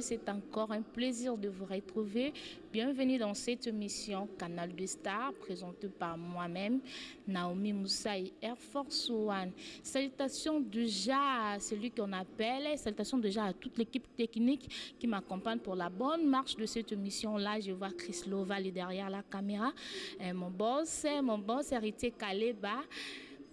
c'est encore un plaisir de vous retrouver. Bienvenue dans cette mission Canal de Star présentée par moi-même, Naomi Moussaï, Air Force One. Salutations déjà à celui qu'on appelle, salutations déjà à toute l'équipe technique qui m'accompagne pour la bonne marche de cette mission-là. Je vois Chris Loval derrière la caméra, et euh, mon boss, mon boss Héritier Kaleba.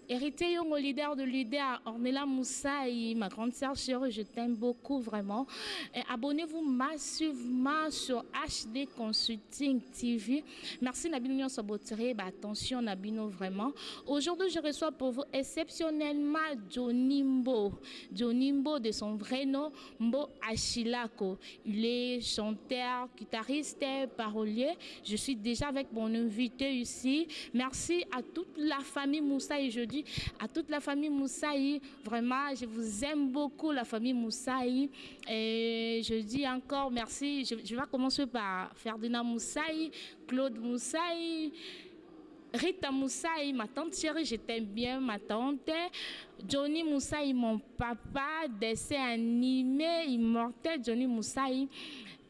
Heritier Yongo leader de leader Ornella Moussaï ma grande sœur chérie je t'aime beaucoup vraiment Et abonnez-vous massivement sur HD Consulting TV merci na bino nyonso botiree ba attention na bino vraiment aujourd'hui je reçois pour vous exceptionnellement Johnny Mbo Johnny Mbo de son vrai nom Mbo Achilako. Il est chanteur, guitariste, parolier. Je suis déjà avec mon invité ici. Merci à toute la famille Moussaï jeudi à toute la famille Moussaï. Vraiment, je vous aime beaucoup, la famille Moussaï. Et je dis encore merci. Je, vais commencer par Ferdinand Moussaï, Claude Moussaï. Rita Moussaï, ma tante chérie, je t'aime bien, ma tante. Johnny Moussaï, mon papa, dessin animé, immortel, Johnny Moussaï.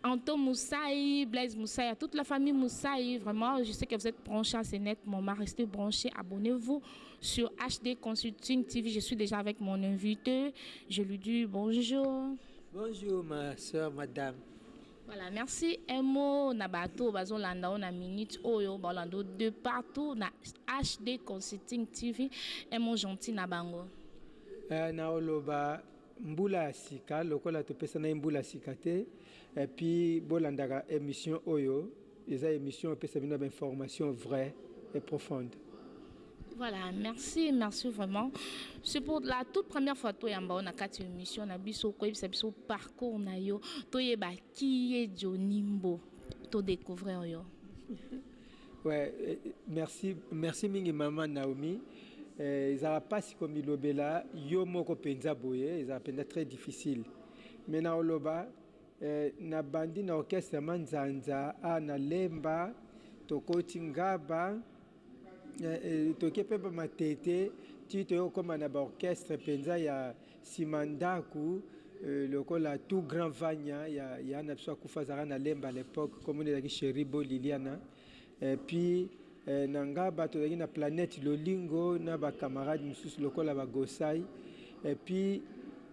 Anto Moussaï, Blaise Moussaï, à toute la famille Moussaï, vraiment, je sais que vous êtes branchés à CNET, mon mari, restez branchés, abonnez-vous sur HD Consulting TV. Je suis déjà avec mon invité, je lui dis bonjour. Bonjour ma soeur, madame. Voilà merci un mot na bato bazo landa yo na minute oyo ba landa yo de partout na HD consulting TV un mot gentil na bango. Eh, na oloba mbula ya sika lokola topesa na ye mbula sika te et puis bolandaka emission oyo. Eza emission epesa bino ba informations vraie et profonde. Voilà, merci, merci vraiment. C'est pour la toute première fois toi yamba on a quatre émissions na biso ko yebisa biso parcours na yo to yeba qui est Johnny Mbo to découvrir yo. Ouais, euh, merci merci mingi maman Naomi. Euh, ezala pasi komilobela yo moko mpenza boye ezala mpenza très difficile me na oloba Eh na bandi na orchestre ya manzanza a na lemba tokoti ngaba eh, eh, toke pe ba matete ti toye kokoma na ba orchestre penza ya sima ndaku eh, lokola tout grand vanya ya, ya na biso akufa azalaka na lemba à l'époque komona ezalaki cheribo liliana Et puis eh, na Ngaba tozalaki na Planète Lolingo na ba camarades mosusu lokola ba Gosai. Et puis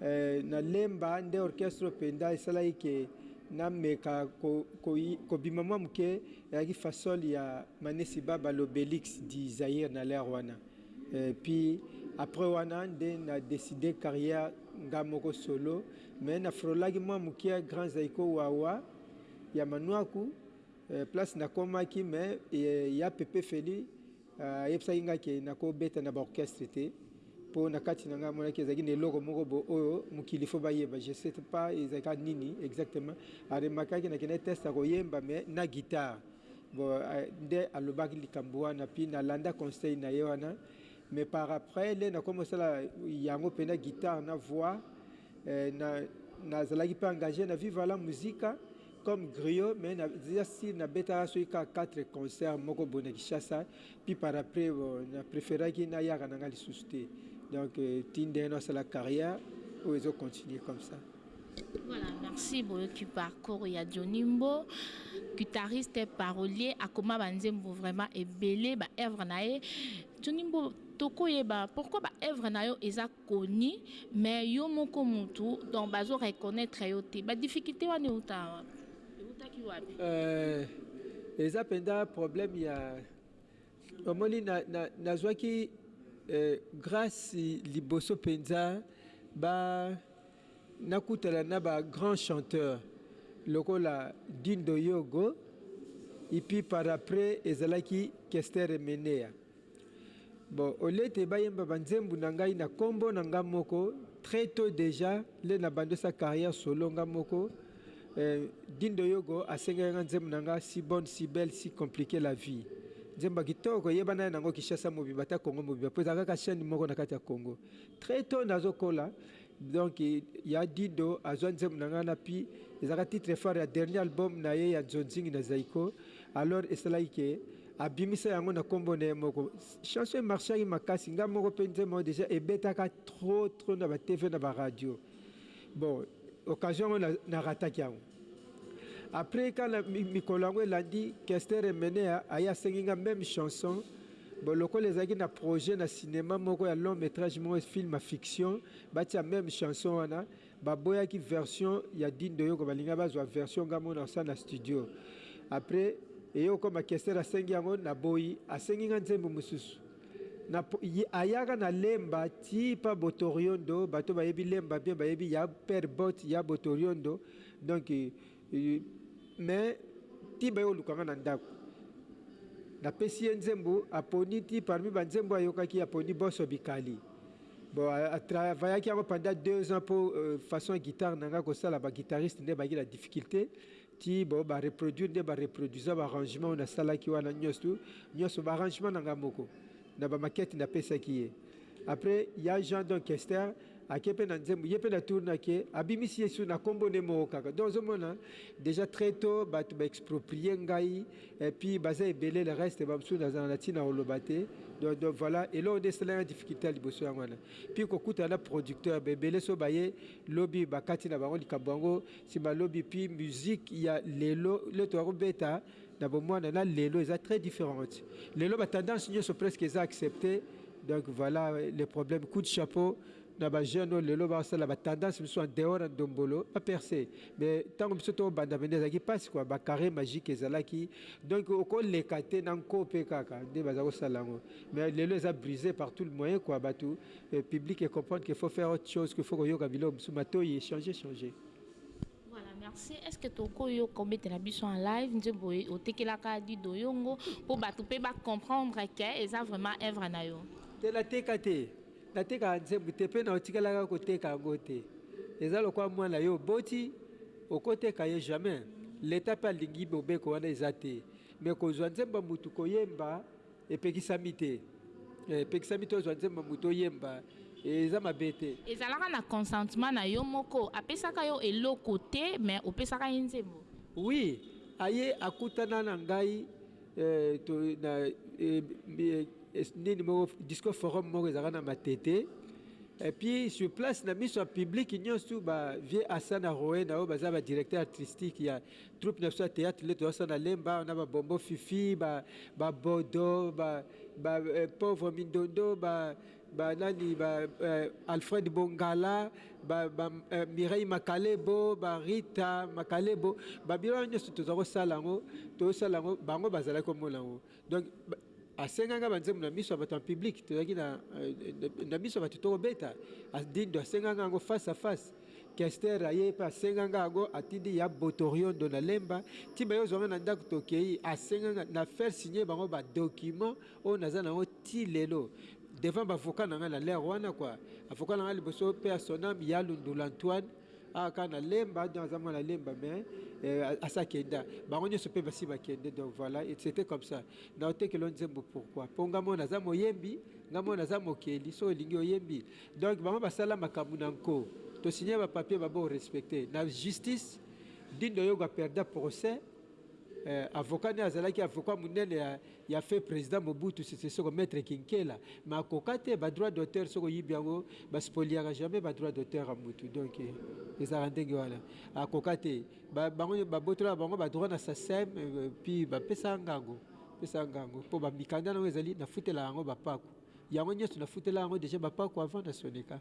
eh, na Lemba nde orchestre openda esalaki ke nameka ko, ko, kobima mwa moke ezalaki fasol ya Manesi Baba l'Obelix du Zaïre na l'heure wana. Et puis après wana nde na decide carrière nga moko solo mais na frolaki mwa moke Grand Zaiko Wawa ya Manuaku Place na komaki mais ya Pepe Felly ayebisaki nga ke na ko beta na ba orchestre te po na kati na nga amonaki ezalaki na eloko moko bo oyo mokili faut ba yeba je sais pas ezalaki kaka nini exactement a remarquaki na kendaki test ya ko yemba mais na guitare bo nde alobaki likambo wana puis na landa conseil na ye wana mais par après nde na komi kosala yango pena guitare na voix Nazalaki mpe engage na Viva la Musica comme griot mais naza sur nabetaka soki kaka 4 concerts moko boye na Kinshasa puis par après na preferaki nayaka na nga lisusu te donc ti ndenge nasala carrière oyo ezo continuer comme ça. Voilà, merci boyoki parcours ya Dionimbo, guitariste et parolier, akoma ba nzembo vraiment ebele ba œuvres na ye. Dionimbo tokoyeba pourquoi ba œuvres na yo eza koni mais yo moko mutu donc bazo reconnaitre yo te ba difficulte wana euta wapi eutaki wapi euh, eza mpenza problème ya omoni nazwaki na, na Eh, grâce liboso mpenza ba nakutana na ba grand chanteur lokola dindo yogo epuis par après ezalaki kester emeneya Bon au lieu te ba yemba ba nzembu na ngai na kombo na nga moko très tot dejà nde na bandosa carrière solo nga moko eh, Dindo Yogo asengaki nga nzembu na nga si bonne si belle si compliquer la vie nzembu ya kitoko eyebana ye nango Kinshasa mobimba ata Congo mobimba po ezalaka kaka chaine moko na kati ya Congo très tot nazo kola Donc ya Dido azua nzembo na nga na pi ezalaka titre phare ya dernier album na ye ya Nzonzingi na Zaiko alors esalaki ke abimisa yango na kombo na ye moko chanson e marchaki makasi nga moko pe nzembo yango dejà ebetaka trop trop na ba TV na ba radio bon occasion yango na rataki yango. Après ka na mikolo yango elandi, Kester Emeneya aye asengi nga meme chanson. Bon lokola ezalaki na projet na cinema moko ya long metrage moko film ya fiction batia meme chanson wana, baboyaki version ya Dindo Yoko balingaki bazua version nga moko nakosala na studio. Après eye kokoma Kester asengi yango naboyi, asengi nga nzembo mususu. Na po ayaka na lemba ti pa botoriondo bato bayebi lemba bien bayebi ya père botte ya botoriondo donc mais ti baye koluka nga na ndaku na pesi ye nzembo aponi ti parmi ba nzembo ayokaki aponi bosso bikali bon a travaillaki yango pendant deux ans po façon ya guitare na nga kosala ba guitariste nde bayaki na difficulte Tii bo ba reproduire nde ba reproduisa ba arrangement oyo nasalaki wana nioso nioso ba arrangement na ngai moko na ba maquettes napesaki ye après ya Jean donc Kester ake pe na nzembo ye pe na tour na ke abimisi ye su na kombo ne moko kaka donc ozo mona dejà très tot batu ba exproprie ngai et puis baza ebele le reste ba mosusu nazala na tina ya koloba te donc donc voilà eloko nde esala nga difficulte ya liboso yango wana puis kokutana na producteur ba ebele soki baye lobi bakati na bango likambo yango Simba lobi puis musique ya lelo lelo toya ko beta na bomwana na lelo eza très differente lelo ba tendance nioso presque eza accepte donc voilà le problème coup de chapeau na ba jeune oyo lelo ba sala ba tendance misusu en dehors ya ndombolo ba perce mais tango biso to banda pende ezalaki pasi quoi ba carre magique ezalaki donc oko leka te na nko pe kaka nde baza ko sala yango mais lelo eza brise par tout le moyen quoi batu euh, public et comprendre qu'il faut faire autre chose qu'il faut koyoka biloko mosusu matoyi changer changer Voilà, merci. Est-ce que toko yo kobetela biso en live nzembo otekelaka dido yongo po bato pe ba comprendre que eza vraiment œuvre na yo. Te la teka te. Na teka nzembo te pe na otikalaka koteka yango te. Eza lokola mwana yo boti okoteka ye jamais. L'État pe alingi mobeko wana eza te. Mais kozwa nzembo mutu koyemba Epekisami te epekisami te ozwa nzembo mutu oyemba eza mabe te. Ezalaka na consentement na yo moko apesaka yo eloko te mais opesaka ye nzembo? Oui aye akutana na ngai to na nini moko disco forum moko ezalaka na Matete et puis sur place na miso ya public nionso ba vieux Asa na Roena oyo baza ba directeur artistique ya Troupe na biso ya theatre nde toza sana lemba na ba bombo fifi ba ba bodo ba ba eh, pauvre mindondo ba ba nani ba eh, Alfred Bongala ba ba eh, Mireille Makalebo ba Rita Makalebo ba biloko nyonso toza kosala yango tosala yango bango bazalaki komona yango Donc asengaka ba nzembo na miso ya bato en public, tozalaki na na miso ya bato tokobeta Dindo asengaka yango face à face. Kester aye pe asengaka yango atindi ya Botoriondo na Lemba ti baye ozwa nga na ndako tokei asengaka na faire signer bango ba documents oyo naza na yango ti lelo devant ba avocats na nga na l'heure wana quoi. Avocat na nga liboso paix à son ame Yalu Ndula Antoine. awa kaka na lemba donc aza mwana lemba mais euh, asa kenda bango nyonso mpe basi bakende donc voilà c'était comme ça na otekelo nzembo pourquoi mpo nga mona aza moyembi nga mona aza mokeli so olingi oyembi donc bango basala makambo na nko tosigne bapapier babo respecte na justice dindo yogo aperda procès euh, avocat nde azalaki avocat monene ya ya feu president Mobutu Sese Seko maitre Kinkela mais akoka te ba droit d'auteur soki oyibi yango ba spoliaka jamais ba droit d'auteur ya mutu donc ezalaka ndenge wana akoka te ba bango ba botolaka bango ba droit na SACEM puis ba pesa ngango pesa ngango po ba mikanda nango ezali na futela yango ba paku yango nionso na futela yango deja ba paku avant na soneka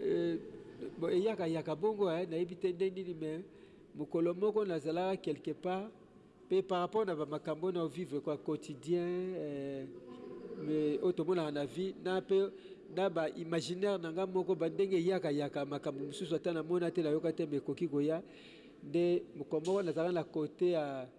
Euh, eyaka yaka bongo eh, nayebi te nde nini mais mokolo moko nazalaka quelque part pe par rapport na bamakambo oyo naovivre kwa quotidien eh, oyo tomonaka na vie na pe na ba imaginaire na nga moko bandenge eyaka yaka makambo mosusu ata namona te nayoka te mais ekoki koya nde mokolo moko nazalaka na kote ya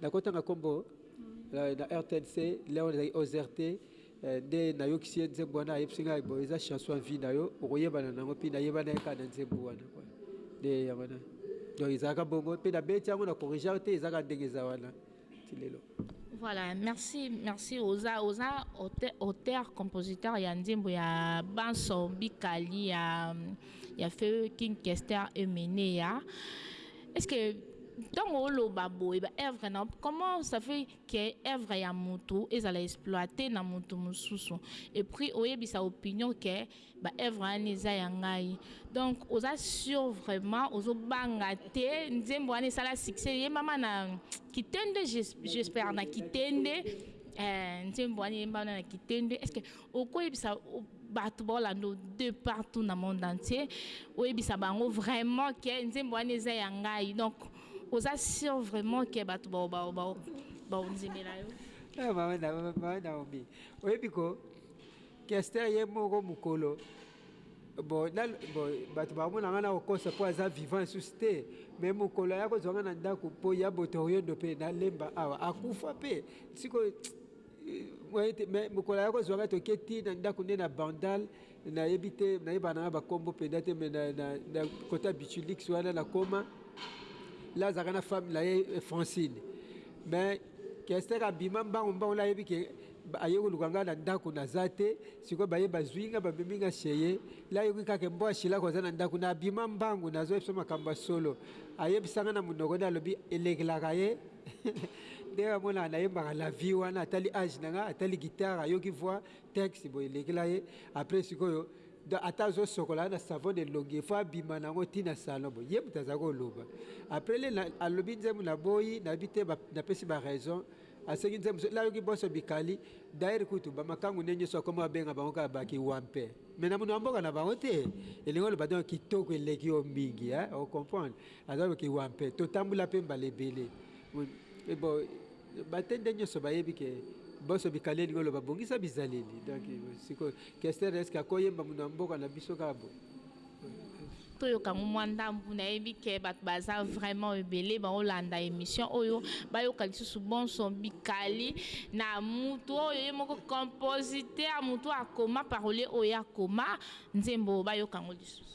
Nakotanga kombo na rtnc leon ezali ozer te nde nayokisi ye nzembo wana ayebisi ngai bo eza chanson ya vie na yo okoyebana nango mpe nayebana ye kaka na nzembo wana kwa nde ya wana donc ezalaka bongo mpe nabeti yango na corrigear te ezalaka ndenge eza wana ti lelo voilà merci merci oza oza auteur compositeur ya nzembo ya banso bikali ya ya feu king kester emeneya Est-ce que ntango oloba boye ba œuvre na comment ça fait que œuvre ya mutu ezala exploite na mutu mosusu et puis oyebisa opinion que ba œuvre wana eza ya ngai donc oza sur vraiment ozobanga te nzembo wana esala succès eyembama na kitende j'espère na kitende eh, nzembo wana eyembama na kitende est-ce que okoyebisa bato baolanda de partout na monde entier oyebisa bango vraiment ke nzembo wana eza ya ngai donc oza sur vraiment ke bato baondimela yo baobi eh, oyebi ko kester ye moko mokolo bato bamona ngai nakokosa mpo aza vivant esusu te me mokolo ya kozwa ngai na ndako mpo ya botoriodo mpe nalemba awa akufa mpe sikoyo mais mokolo ayaki kozwa ngai toke ti na ndako nde na bandal nayebi te nayebaka na ngai bakombo mpenza te me na kota bichulix wana nakoma la azalaka na femme na ye eh, francine mais kester abima mbangu mbangu la ayebi ke aye koluka ngai na ndako naza te sikoyo baye bazwi ngai bamemi ngai sheye la ayoki kaka mbo ashilaka oza na ndako na abima mbangu nazoyebisa makambo ya solo ayebisa ngai na monoko nde alobi elekelaka ye ndenge amonaka nayembaka la vie wana atali age na nga atali guitare ayoki voix texte boye elekela ye après sikoyo ata azosokola na savon de longi fo abima nango ti na salon boye ye moto azali koloba après le alobi nzembo na boyi nayebi te napesi baraison asengi nzembo so layoki boso bikali daire kutu bamakangu nde nyonso akoma abenga bango kaka bakiwampe me na mono ya mboka na bango te elingi oloba donc kitoko eleki yo mingi ocomprendre Aza loki wa mpe to tambula mpe mbala ebele oui bo batende nyoso bayebi ke boso bikale lingolo babongisa bizaleli donc siko kester eske akoyemba muno ya mboka na biso kaka bo toyoka yango mwa ndambu nayebi ke bato baza vraiment ebele baolanda émission oyo bayoka lisusu bonso bikali na motu oyo ye moko compositeur motu akoma parolier oyo akoma nzembo bayoka yango lisusu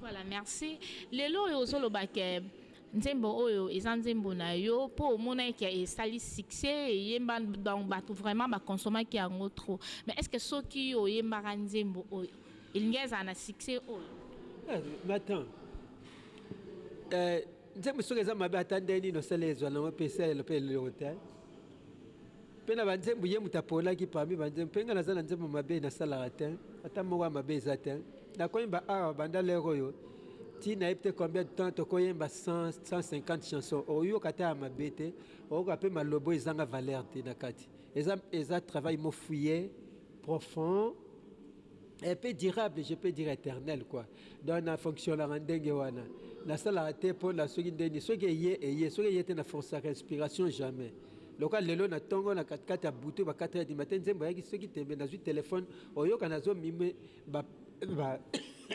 Voilà merci lelo oyo ozo loba ke nzembo oyo eza nzembo na yo po omonaki ke esali succès eyemba donc batu vraiment ba consommaki yango trop mais est ce que soki yo oyembaka nzembo oyo elingi ezala na succès oyo? Eh mais attends eh Nzembo soki eza mabe ata ndenge nini osala ezwa nango mpe esalelo mpe eloko te mpe na banzembo ye moto aponaki parmi banzembo mpe ngai naza na nzembo mabe nasalaka te ata moko ya mabe eza te nakoyemba awa banda lere oyo ti nayebi te combien de temps tokoyemba 150 chanson oyoka ata ya mabe te oyoka mpe malobo ezanga valeur te na kati eza, eza travail mofouye profond et peu durable je peux dire éternel quoi Donc na fonctionnaka ndenge wana. Nasalaka te po na soki nde nini. Soki eye, eye. Soki eye te na forcaka inspiration jamais. Lokola lelo na tongo na kati kati ya butu ba 4 heures du matin nzembo eyaki soki tembe nazui telephone oyoka nazo mime ba ba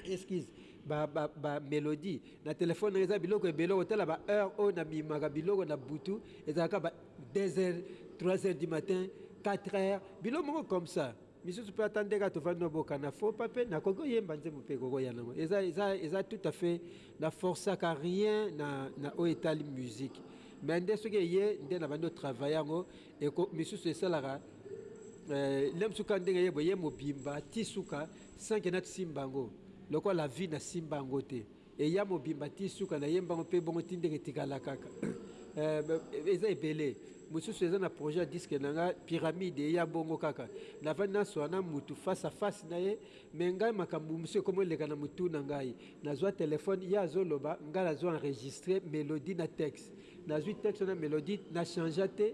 excuse ba ba ba melodie na telephone nanga eza biloko ebele okotala ba heure oyo na mimaka biloko na butu ezalaka ba 2 heures 3 heures du matin 4 heures biloko moko comme ça. misusu mpe ata ndenge tovandi na boka na faux pas mpe nakoki oyemba nzembo mpe ekoki oya nango eza, eza, eza tout à fait na forcaka rien na, na oyo etali musique mais nde soki eye nde nabandi otravaille yango eko misusu esalaka eh, nde mosusu kaka ndenge ye boye mobimba ti suka sanke natisimba yango lokola la vie nasimba yango te Eya mobimba tii suka na yemba ngo pe bongo tii ndenge etikala kaka eeh eza ebele mususu eza na projet ya disque na nga pyramide eya bongo kaka na vandi na suana mutu face à face na ye mais ngai makambu mususu ekomi oleka na mutu na ngai na zua telephone ye azo loba ngai na zo enregistre melodie na texte na zui texte na melodie na changea te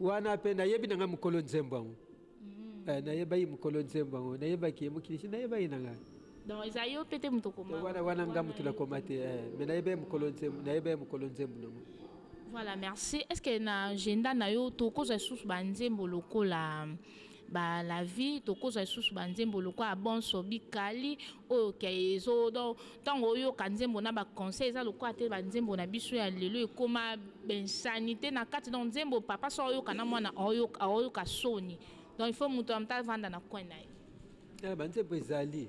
Wana pe nayebi na ngai mokolo nzembo yango. Eh, nayebaki mokolo nzembo yango, nayebaki ye mokili, nayebaki na ngai. Donc eza yo pe te moto koma. Wana wana nga moto na koma te, eh, mais nayebaki mokolo nzembo, nayebaki mokolo nzembo na ngo. Voilà, merci. Est-ce que na agenda na yo tokozwa lisusu ba nzembo lokola ba la vie tokozwa lisusu ba nzembo lokola bonso bikali oyo ke ezo donc tango oyoka nzembo na ba conseil eza lokola te ba nzembo na biso ya lelo ekoma ba insanite na kati donc nzembo papa soki oyoka na mwana oyoka oyoka soni donc il faut mutu en meme temps avanda na coin na ye. Ba nzembo ezali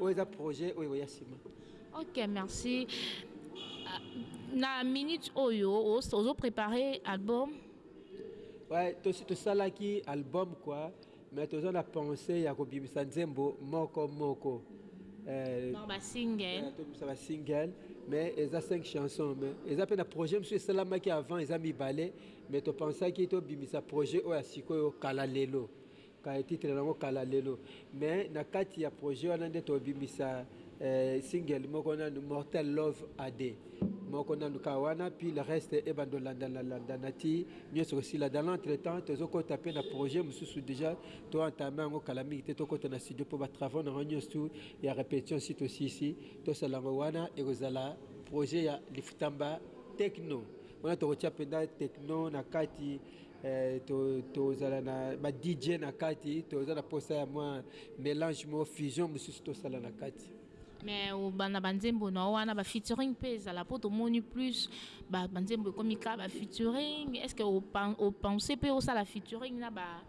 oyo eza projet oyo ekoya nsima ok merci ah, na minute oyo ozo prépare album ouais, tosi tosalaki album kua mais toza na pensée ya kobimisa nzembo moko moko euh, basingle tobimisa basingle mais eza 5 chanson mais eza mpe na projet mosusu esalamaki avant eza mibale mais topensaki tobimisa projet oyo ya sikoyo kala lelo Kaya titre nango kala lelo mais na kati ya projet wana nde tobimisa single moko nanu mortel love AD moko nanu kaka wana puis le reste ebanda olandana landana ti nionso ekosila dans l'entre temps tozo kota pe na projet mususu dejà to entame yango kala mingi te tokota na studio po ba travaux nango nionso tout ya repetition esi tosilisi tosala yango wana ekozala projet ya lifutamba techno wana tokotia penza techno na kati Eh, tozala to na ba DJ na kati, toza na posa ya mwa mélange mo fusion mosusu tosala na kati. mais obanda banzembo na wana ba featuring mpe ezala mpo tomoni plus banzembo ekomi ka ba featuring est ce que opense mpe osala featuring na ba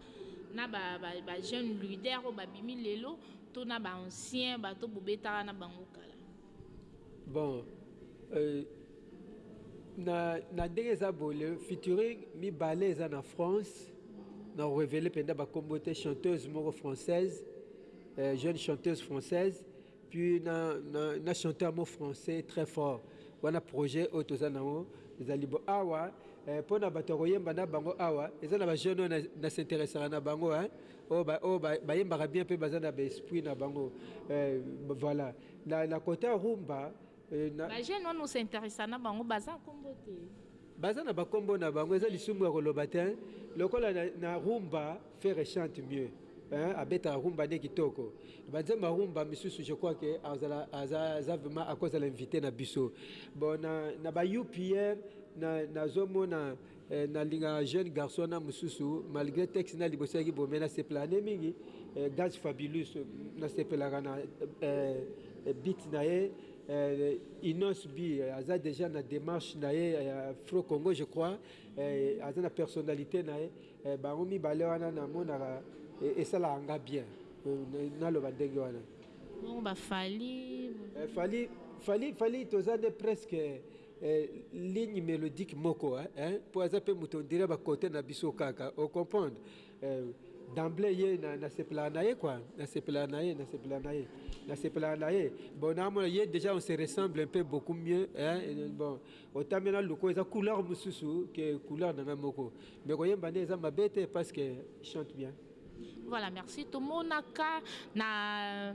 na ba, ba, ba jeune leader oyo babimi lelo to na baancien bato bobetaka na bango kala Bon, euh, na, na ndenge eza bole featuring mibale eza na France na revele mpenza bakombo te chanteuse moko française euh, jeune chanteuse française puis na, na, na chanteur mot français très fort wana projet oyo toza nango ezali bo awa eh, mpo na bato ya koyemba na bango awa eza na bajeune oyo nasinteresaka na bango oyo bayembaka bien mpe baza na baesprit na bango eh, voilà Na, na kote ya rumba eh, na... Ba jeune wana osinteresa na bango baza kombo te baza na bakombo na bango eza lisumu ya koloba te lokola na, na rumba fere chante mieux hein, abeta rumba nde kitoko banzemba rumba misusu je crois que azala aza vraiment akozala invité na biso bon na, na ba upr nazomona na Eh, na linga jeune garçon na mususu malgré texte na liboso yaki bombe na sepela ne mingi eh, gaz fabulous na sepelaka na eh, eh beat na ye eh, Inos B eh, aza déjà na démarche na ye eh, Fro Congo je crois eh, aza na personnalité na ye eh, bango mibale wana namonaka eh, esalaka nga bien eh, naloba ndenge wana ba fali eh, fali fali fali toza nde presque Eh, ligne melodique moko hein, hein? po aza pe moto ondire ba cote na biso kaka o comprendre eh, d'emblée ye na, na sepelaka na ye quoi na sepelaka na ye na sepelaka na ye na sepelaka na ye bon naamona ye déjà on se ressemble un peu beaucoup mieux hein? bon otambe na luko eza couleur mosusu ke couleur na ngai moko mais koyemba nde eza mabe te parce que chante bien Voilà, merci. Tomonaka na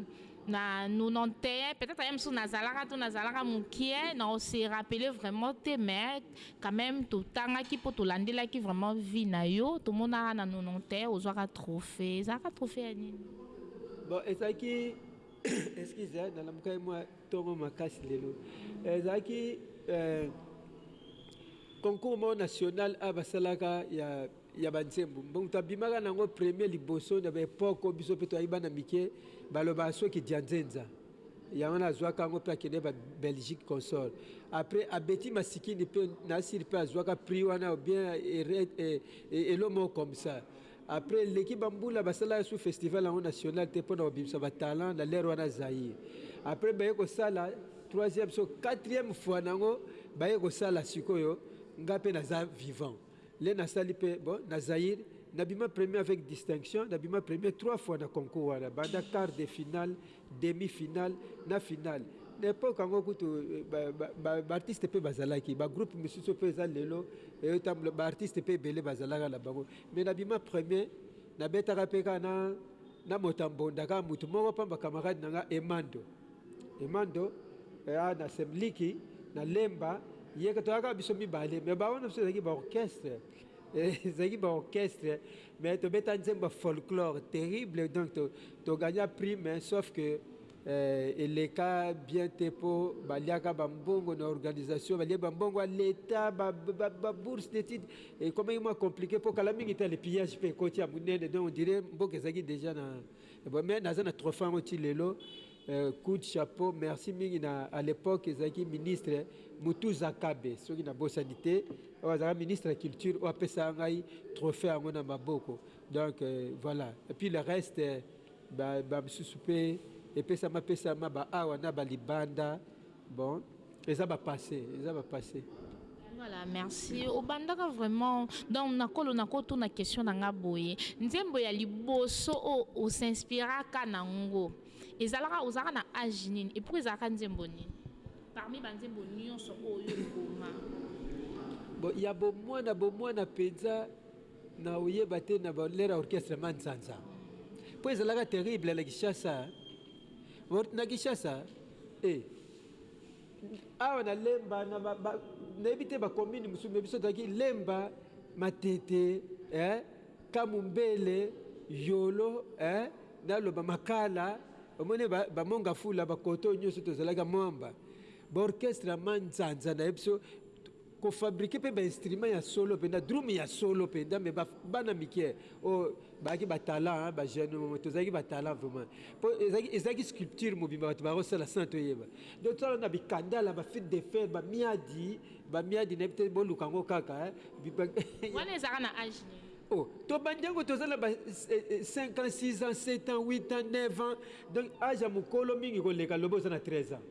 na 91 peut-être aya mosusu nazalaka to nazalaka mokie na ose rappele vraiment te mais quand même totangaki mpo tolandelaki vraiment vie na yo tomonaka na 91 ozwaka trophée ezalaka trophée ya nini bon ezalaki excuse eh, nalamukaki mwa ntongo makasi lelo eh, ezalaki eh, concours moko national a basalaka ya ya ba nzembo mutu abimaka na ngo premier liboso na ba epoque oyo biso pe toyaki bana mike balobaka soki dianzenza yango wana azuaka yango pe akende ba Belgique consort après abeti masikini pe na siri pe azuaka prix wana ou bien elo moko comme ça après eleki ba mbula basalaka sous festival yango national te pona kobimisa ba talent na l'heure wana Zaïre après baye kosala troisième so quatrième fois na yango baye kosala sikoyo nga pe naza vivant le nasali pe bon na Zaïre na bima premier avec distinction na bima premier trois fois na concours wana banda quart de finale demi finale na finale na epoque yango kutu ba artiste pe bazalaki ba groupe misusu pe eza lelo eotambula ba artiste pe ebele bazalaka na bango mais na bima premier na betaka pe kaka na na motambonda kaka mutu moko pamba camarade na nga Emando Emando eya na semliki na lemba yeke toya kaka biso mibale mais ba wana biso ezalaki ba orchestre ezalaki ba orchestre mais tobeta nzembo ya folklore terrible donc to, to gagna prix mais sauf que euh, eleka bien te mpo baliaka bambongo na organisation balie bambongo ya leta babourse d'étude ekomaki mwa compliqué mpo kala mingi te le pillage mpe ekoti ya monene donc on dirait mboka ezalaki déjà na Ebongo mais naza na trophee yango ti lelo coup de chapeau merci mingi na à l'epoque ezalaki ministre Mutuza Kabe soki na bosani te oyo azalaka ministre ya culture oyo apesaka ngai trophee yango na maboko donc voilà et puis le reste ba ba misusu pe epesama pesama ba awa na ba libanda Bon eza ba passe eza ba passe. Voilà merci obandaka vraiment donc nakolo nakotuna question na nga boye nzembo ya liboso oyo o s'inspiraka na ngo ezalaka ozalaka na age nini et pourquoi ezalaka nzembo nini parmi ba nzembo nyonso oyo okoma bon ya bomwana bomwana mpenza na oyeba te na balera orchestre manzanza mpo ezalaka terrible na kinshasa But na Kinshasa eh awa na lemba na ba, ba nayebi te ba commune mususu mais biso tozalaki lemba matete eh kamumbele yolo eh naloba makala omoni ba, ba monga fula ba koto nyonso tozalaka mwamba ba orchestre manzanza na biso Ko fabriquer pe ba instruments ya solo penza, drum ya solo penza mais ba bana mike oyo bazalaki ba talents hein, ba jeunes oyo tozalaki ba talents vraiment po ezalaki ezalaki sculpture mobimba batu bazo sala sans toyeba donc tozala na bikandala, ba fils de fer, ba miadi, ba miadi nayebi te boluka yango kaka hein. Wana ezalaka na age nini? Oh tobandi yango toza na ba 5 ans, 6 ans, 7 ans, 8 ans, 9 ans donc age ya mukolo mingi koleka loba oza na 13 ans.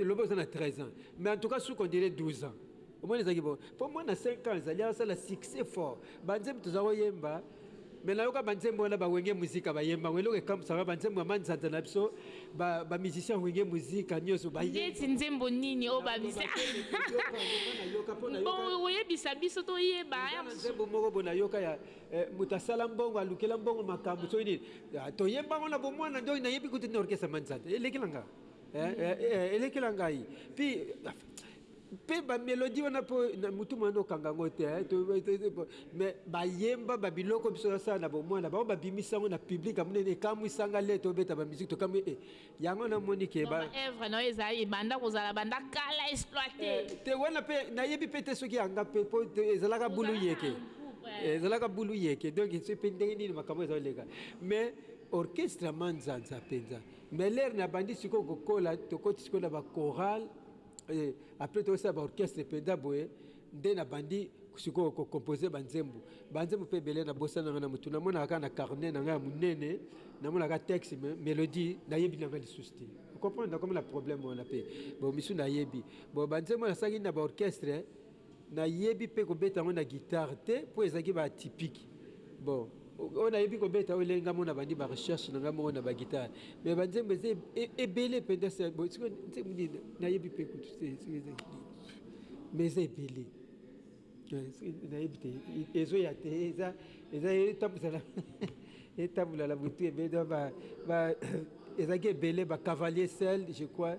Loba oza na 13 ans Mais en tout cas suka on dirait 12 ans omoni ezalaki bo po mwana 5 ans ezali asala succès fort ba nzembo toza ko yemba mais nayoka ba nzembo wana ba wenge musica ba yemba ngo eloko ekamwisa nga ba nzembo ya manzanza na biso ba ba musiciens wenge musica nioso ba yemba ndeti nzembo nini oyo ba musiciens bon oyebisa biso to yeba ya mosusu nzembo moko bo nayoka ya moto asala mbongo alukela mbongo makambo soki nini to yemba ngo na bo mwana donc nayebi kutu na orchestre manzanza elekela nga Eh, eh, eh, elekela ngai puis mpe bamelodi wana mpo na motu mwana okanga yango te mais bayemba babiloko biso nasala na bomwana bango babimisa yango na public ya monene ekamwisa nga le tobeta bamusike tokamwi e yango namoni ke baevre na yo eza ebanda kozala banda kala exploite te wana mpe nayebi mpe te soki yanga mpe mpo ezalaka bulu yeke ezalaka bulu yeke donc mpe ndenge nini makambo ezaloleka mais orchestre manzanza mpenza Mais l'heure na bandi sikoyo ko kola tokoti sikoyo na ba chorale eh, après to sala ba orchestre penda boye nde na bandi sikoyo ko composer ba nzembo ba nzembo pe belé na bossa na na mutu na mona ka na carnet na nga ya munene na mona ka texte me, melodie na yebi na nga lisusu te comprendre na comme na problème wana pe bon misu na yebi bon ba nzembo na sangi na ba orchestre Nayebi pe kobeta yango na guitare te po ezalaki ba atypique bon oyo nayebi kobeta oyo lelenge amona bandi ba recherche na ngai moko na ba guitare mais ba nzembo eza ebele penza sikoyo nzembo nini nayebi pe kutu te soki eza nini mais eza ebele nayebi te ezoya te eza eza etambusa na etambola na butu ebele ezalaki ebele ba cavalier sel je crois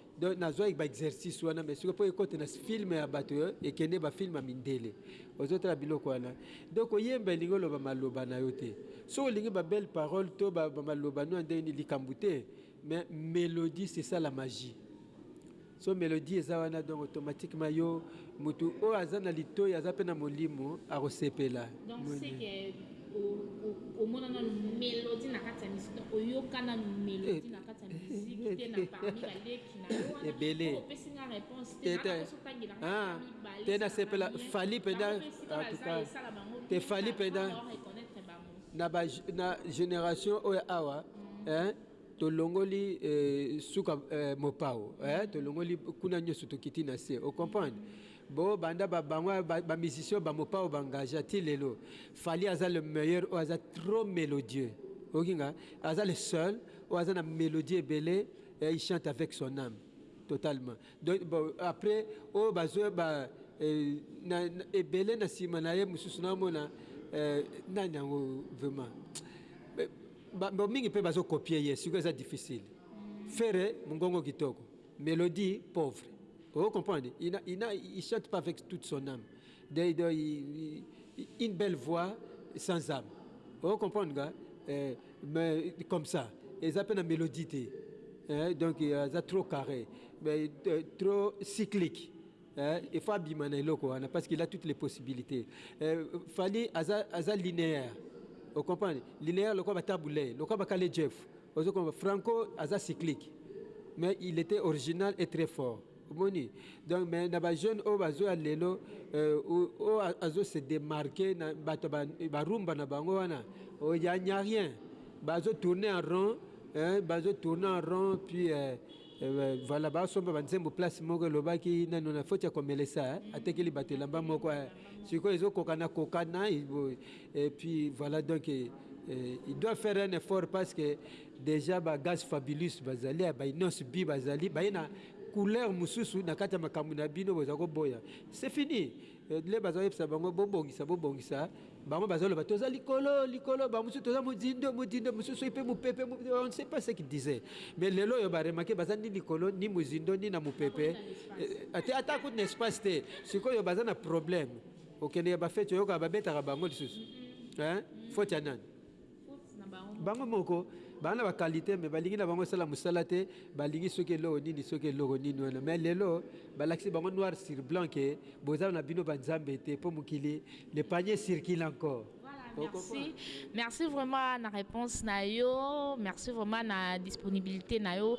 Donc nazwaki ba exercice wana mais sikoyo mpo ekota na film ya bato eh, ekende ba film ya mindele ozotala biloko wana donc koyemba elingi oloba maloba na yo te soki olingi ba belle parole to ba, ba maloba no ya ndenge nini likambo te mais melodie c'est ça la magie so melodie eza wana donc automatiquement yo motu oyo aza na litoi aza mpe na molimo akosepela Donc, c'est que omona nanu melodi na kati ya misiki oyoka nanu melodi na kati ya miziki te na parmi baleki na yo ebele opesi nga réponse te nakosotangela nga mibale te nasepela fali mpenza esala bango te fali mpenza reconnaitre bango na ba na génération oyo awa hein tolongoli eh, suka eh, mopao eh, tolongoli kuna nyonso tokiti na se ocomprendre bo banda babango bamusicien ba bamopao bangaja ti lelo Fally aza le meilleur oyo aza trop melodieux oyoki nga aza le seul oyo aza na melodie ebele eh, il chante avec son âme totalement donc bon, après oyo bazo ba eh, na, na, ebele na sima na ye mususu na mona eh, nani yango vraiment Eh, ba, ba, mingi pe bazo copier ye siko eza difficile Ferre mungongo kitoko melodie pauvre Oh, comprendre il, a, il, a, il chante pas avec toute son âme Dei doi une belle voix sans ame o comprendre nga mais comme ça eza pe na melodie te eh, donc aza trop carre mais trop cyclique eh, il faut abima na eloko wana parce qu'il a toutes les possibilités eh, Fally aza, aza linéaire o comprendre linéaire lokola ba tabule lokola ba kale Jeff Ozo comprendre Franco aza cyclique mais il etait original et très fort omoni donc mais na ba jeunes oyo bazo ya lelo euh, oyo azo se démarquer na bato ba, ba rumba na bango wana oh, ya nya rien bazo tourner en rond hein, bazo tourner en rond puis euh, Voilà ba somba ba nzembo place moko elobaki nanu na foti ya komelesa atekeli bato elamba moko sikoyo ezo kokana kokana et puis voilà donc il doit faire un effort parce que déjà ba gaz fabulous bazali ba inos bi bazali baye na couleur mosusu na kati ya makambo na bino boza koboya c'est fini Edle baza yebisa bango bobongisa bobongisa bango baza loba toza likolo likolo ba mususu toza mozindo mozindo mususu soki pe mupepe on ne sait pas ce qu'il disait mais lelo yo ba remarquer baza ni likolo ni mozindo ni na mupepe ate ata kutu na espace te sikoyo baza na problème okende ya ba fete oyoka babetaka bango lisusu hein faute ya nani Bango moko ba na ba qualite mais balingi na bango esala musala te balingi soki eloko nini soki eloko nini wana mais lelo balakisi bango noir sur blanc que boza na bino ba nzambe te po mokili le panier circule encore Merci. Merci vraiment na reponse na yo. Merci vraiment na disponibilite na yo.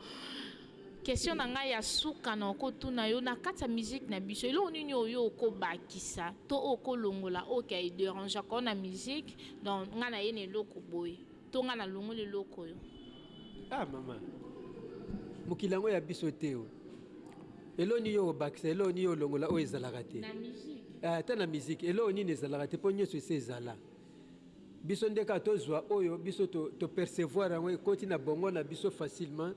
Question na ngai ya suka na ko tuna yo na kati ya musique na biso eloko nini oyo yo oko bakisa to oyo oko longola oyo kia e derangeaka yo na musique donc ngai na ye na eloko boye to ngai na longoli eloko oyo? Ah maman mokili yango ya biso te oh eloko nini oyo obakisa eloko nini oyo olongola oyo ezalaka te na musique ah ata na musique eloko nini ezalaka te po nionso esi ezala biso nde kaka tozwa oyo biso to, to percevoir yango ekoti na bongo na biso facilement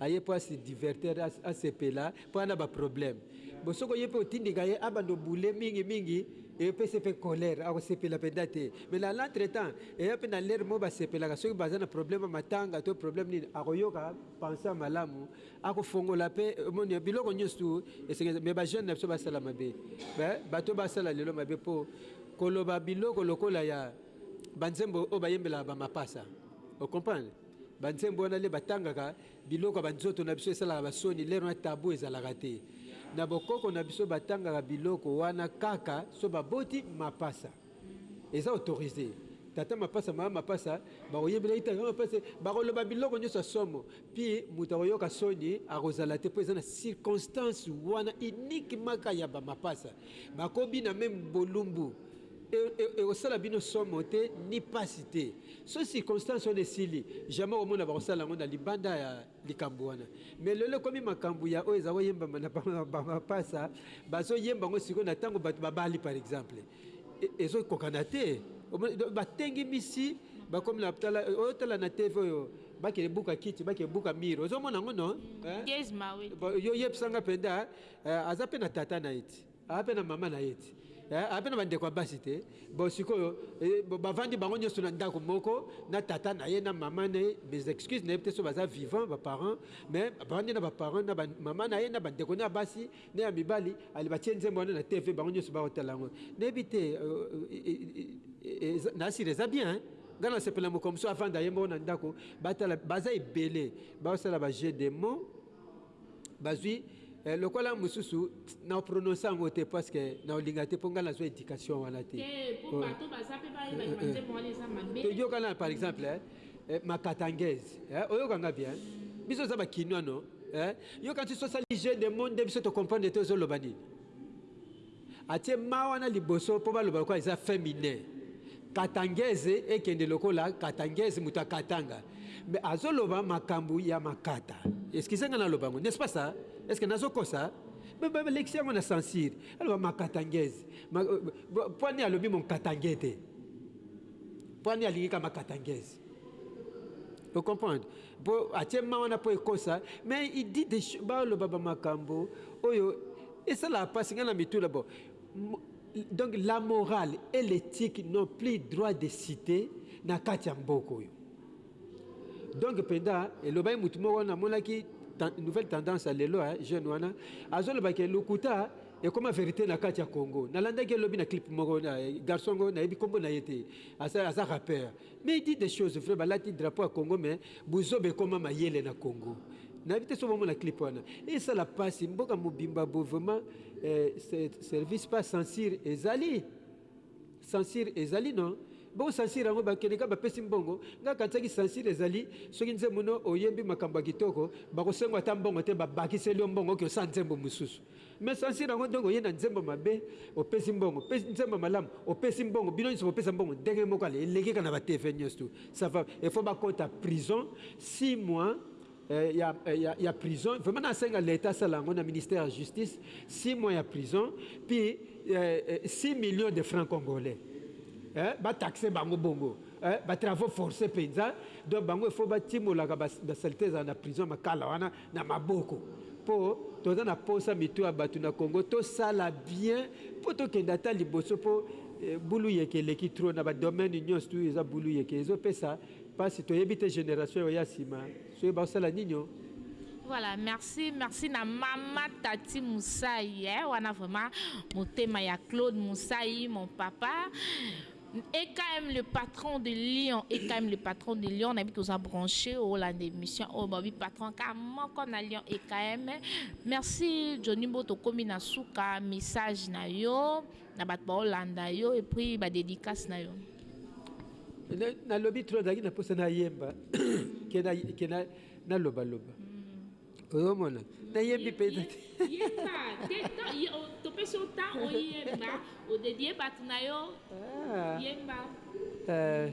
aye po a se diverter a sepela po aza na ba problème bon soki oye pe otindika ye abanda obule mingi mingi epesi pe colère ako sepela penza te mais na l'entre temps eya pe na l'heure moko ba sepelaka soki baza na problème ya matanga to problème nini ako yoka pense ya malamu ako fongola pe omoni biloko nionso tout esengeli mais ba jeune na biso ba sala mabe bato ba sala lelo mabe po koloba biloko lokola ya ba nzembo oyo ba yembelaka ba mapasa o comprendre. Ba nzembo wana le batangaka biloko ya ba nzoto na biso esalaka ba soni lelo na tabou ezalaka te na bokoko na biso batangaka biloko wana kaka so ba boti mapasa eza autorise tata mapasa mama mapasa bakoyebela ye tata mapasa bakoloba biloko nyoso ya somo pi moto akoyoka soni akozala te po eza na circonstance wana unique maka ya ba mapasa bakobina meme bolumbu ekosala bino somo te ni pasi te Soki circonstance wana esili, jamais okomona bakosala yango na libanda ya likambo wana. Mais lelo ekomi makambo ya oyo ezalaki koyembama na ba mapasa, bazoyemba yango sikoyo na tango bato babali par exemple. Ezokokana te. Omoni? Donc batengimisi, bakomi na tala, otala na TV oyo, bakende buka kiti, bakende buka mur. Ozomona yango, non? Hein? Yo yebisa nga penza, aza pe na tata na ye ti. Aya pe na mama na ye te eh, aya pe na ba ndeko ya basi te, bon sikoyo eh, ba vandi bango nioso na ndaku moko na tata na ye na mama na ye, mes excuses na yebi te soki baza vivant ba parents, mais ba vandi na ba parents na ba mama na ye na ba ndeko na ye ya basi na ya mibali, ale batie nzembo wana na TV bango nioso bao tala yango na yebi te eh, na sila eza bien hein. Nga na sepela mokolo mosusu avanda ye moko na ndaku ba tala, baza ebele bao sala ba jeux de mots. bazui eh, lokola mususu na prononce yango te parce que na olinga te ponga nazwa education wana te po bato baza pe ba yeba ba nzembo wana eza mabe to yoka na par exemple eh, eh makatangaise eh oyoka nga bien biso za ba kinois no eh yoka tu sosa les jeux de monde biso to comprendre te zo loba nini Atie ma wana liboso po baloba lokola eza feminin. Katangaise ekende lokola Katangaise moto ya Katanga mais azo loba makambu ya makata. Excusez nga naloba yango n'est ce pas ça? Est ce que nazo kosa? Balekisi yango na censure. Aloba ma Katangaise. Pwani alobi mon Katangais te. Pwani alingi kaka ma Katangaise. Vous comprenez? Pour atie mawana pour ekosa, mais il dit des choses, ba loba ba makambo oyo esala pasi ngana mitula bo. Donc la morale et l'éthique n'ont plus droit de citer na kati ya mboka oyo. Donc penda elobai mutu moko na monaki nouvelle tendance ya lelo ya jeune wana azoloba ke lokuta ekoma verite na kati ya Congo. Nalandaki elobi na clip moko na garçon ngo nayebi kombo na ye te. Aza aza rappeur. Mais il dit des choses vrai balati drapeau ya congo mais buzoba ekoma mayele na congo nayebi te soki bomona clip wana esala pasi mboka mobimba boye vraiment eh, service pas censure ezali censure ezali non bongo censure yango bakende kaka bapesi mbongo ngai kanisaki censure ezali soki nzembo no oyembi makambo ya kitoko bakosengo ata mbongo te babakiseli yo mbongo oke osala nzembo mosusu Mais sans sur yango donc oye na nzembo mabe opesi mbongo pe nzembo malamu opesi mbongo bino nionso bopesa mbongo ndenge moko ale eleki kaka na ba TV nionso tout ça va il faut ba kota prison six mois eh, ya, eh, ya, ya prison vraiment na senga l'etat asala yango na ministère ya justice six mois ya prison puis eh, eh, six millions de francs congolais eh, ba taxe bango bongo eh, ba travaux forcés penza donc bango il faut ba timolaka ba, ba salite ezala na prison makala wana na maboko po toza na posa mitu ya batu na Congo tosala bien po tokende ata liboso po buluyeke eleki trop na ba domaine nionso tu eza buluyeke ezo pesa pasi toyebi te generation oyo ya sima soki bakosala ninio. Voilà merci merci na mama Tati Musayi eh wana vraiment motema ya Claude Musayi mon papa. EKM le patron de Lyon, EKM le patron de Lyon, nayebi toza branche olanda emission oyo babi patron ka moko na Lyon EKM. Merci Johnny Mbo tokomi na suka message na yo na bato ba olanda yo et puis ba dedicace na yo. Nalobi trop nazalaki na posa nayemba ke naloba loba. oyomona nayebi mpenza te yemba te topesi yo ntango oyemba odedie bato na yo ah. yemba eh.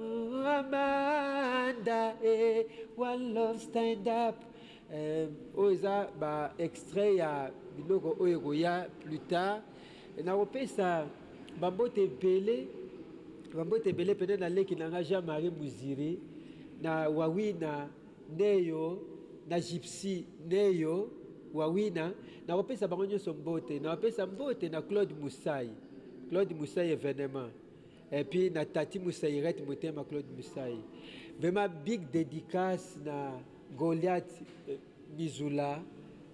Ooh Amanda eh one love stand up eh oyo eza ba extrait ya biloko oyo ekoya plus tard nako pesa ba mbote ebele ba mbote ebele pena na leki na nga Jean Marie Muziri na Wawina Neyo na Gypsy Neyo Wawina nako pesa bango nionso mbote nao pesa mbote na Claude Musayi Claude Musayi evenement Et puis na Tati Musairette motema Claude Musai. Vraiment big dedicace na Goliath eh, Mizula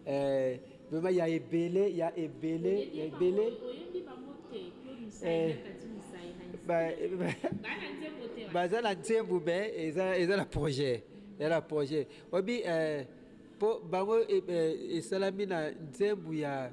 eh, vraiment ya ebele ya ebele ya ebele eh, baza na nzembo me eza na projet eza na projet obi eh, mpo bango eh, eh, esalami na nzembo ya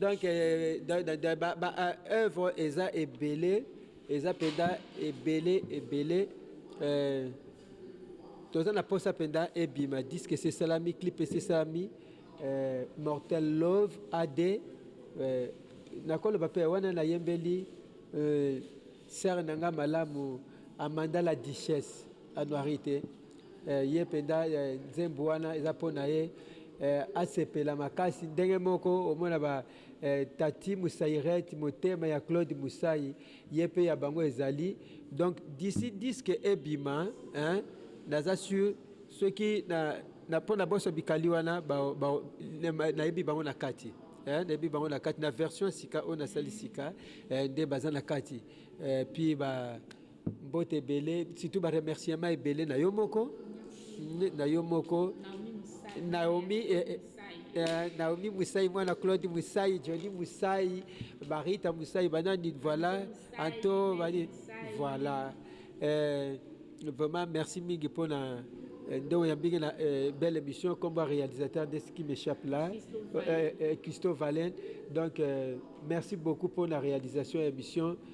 donc euh, baoeuvre euh, eza ebele eza mpenza ebele ebele euh, toza na mposa mpenza ebima diske esesalami clip esesalami mortel love ad nakoloba mpe wana nayembeli sere na ngai malamu amanda la duchesse Anuari te eh, ye penda eh, nzembo wana eza po na ye eh, asepela makasi ndenge moko omona ba eh, Tati Musairet motema ya Claude Musai ye pe ya bango ezali donc d'ici disque ebima hein, naza sur soki na, na po na boso bikali wana ba, ba, nayebi bango na kati eh, nayebi bango na kati na version sika oyo nasali sika eh, nde baza na kati eh, puis ba Mbote ebele surtout ba remerciements ebele na yo moko na yo moko Naomi eh, eh, eh, Naomi Musai mwana Claude Musai Johnny Musai Barita Musai banani voilà Anto bani voilà eh, vraiment merci mingi pona eh, ndongo ya mbingi na eh, belle émission comme réalisateur de ce qui m'échappe là Christo Valen donc merci beaucoup pour la réalisation émission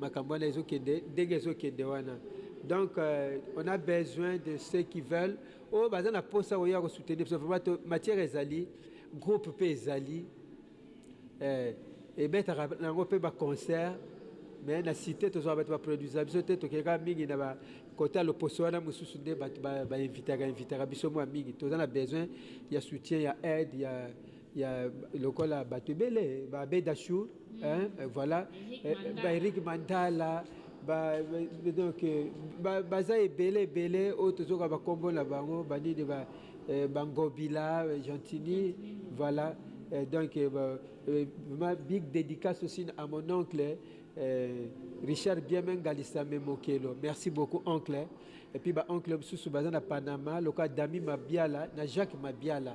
Makambo wana ezo kende ndenge ezo kende wana donc on a besoin de ceux qui veulent oyo baza na posa oyo ya ko soutenir biso vraiment matière ezali groupe pe ezali eh, ebetaka nango pe ba concert mais na cité tozwa bato ba produisa biso te tokeka mingi na ba kota loposo wana mosusu nde bato bainvitaka invitaka biso mwa mingi toza na besoin ya soutien ya aide ya ya lokola bato ebele ba Abed Achour mm. hein, euh, voilà ba Eric Mandala ba, donc euh, ba, baza ebele ebele oyo tozoka bakombo na bango banini ba, euh, bangobila gentini voilà euh, donc euh, bah, euh, ma big dédicace aussi à mon oncle euh, Richard Biemengalisame Memokelo merci beaucoup oncle et puis ba oncle mosusu baza na Panama lokola Dami Mabiala na Jacques Mabiala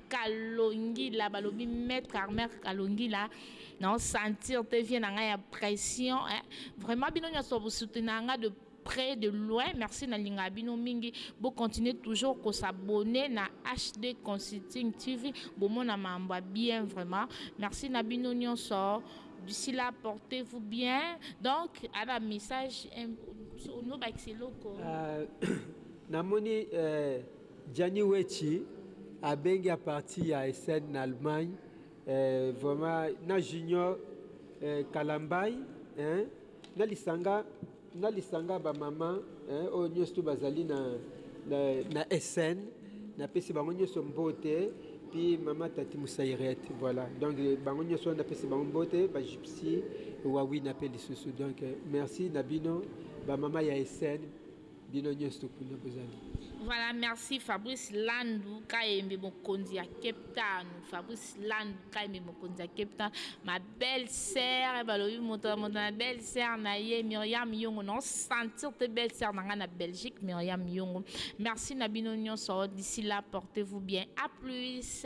Kalongila balobi maitre armer kalongila na sentir te vie na nga ya pression eh vraiment bino nyoso bo soutenir nga de près de loin merci na linga bino mingi bo continuer toujours ko s'abonner na HD Consulting TV bo mona mambo bien vraiment merci na bino nyoso d'ici là portez-vous bien donc ala message no bakisi loko euh, namoni euh Gianni Wetshi abengi a partir ya Essen na Allemagne eh, vraiment na Junior eh, Kalambay eh, na lisanga na lisanga ba mama eh, oyo nyonso bazali na, na, na Essen napesi bango nyonso mbote puis mama tati musairet voilà donc bango nyonso wana napesi bango mbote ba gypsy wawina mpe lisusu donc merci na bino ba mama ya Essen Bino nionso tokunda bozali. Voilà merci Fabrice Landu Kayembe mokonzi ya Cape Town Fabrice Landu Kayembe mokonzi ya Cape Town ma belle sœur balobi moto na moto na belle sœur na ye Myriam Yongo na sentir te belle sœur na nga na Belgique Myriam Yongo merci na bino nionso d'ici là portez-vous bien à plus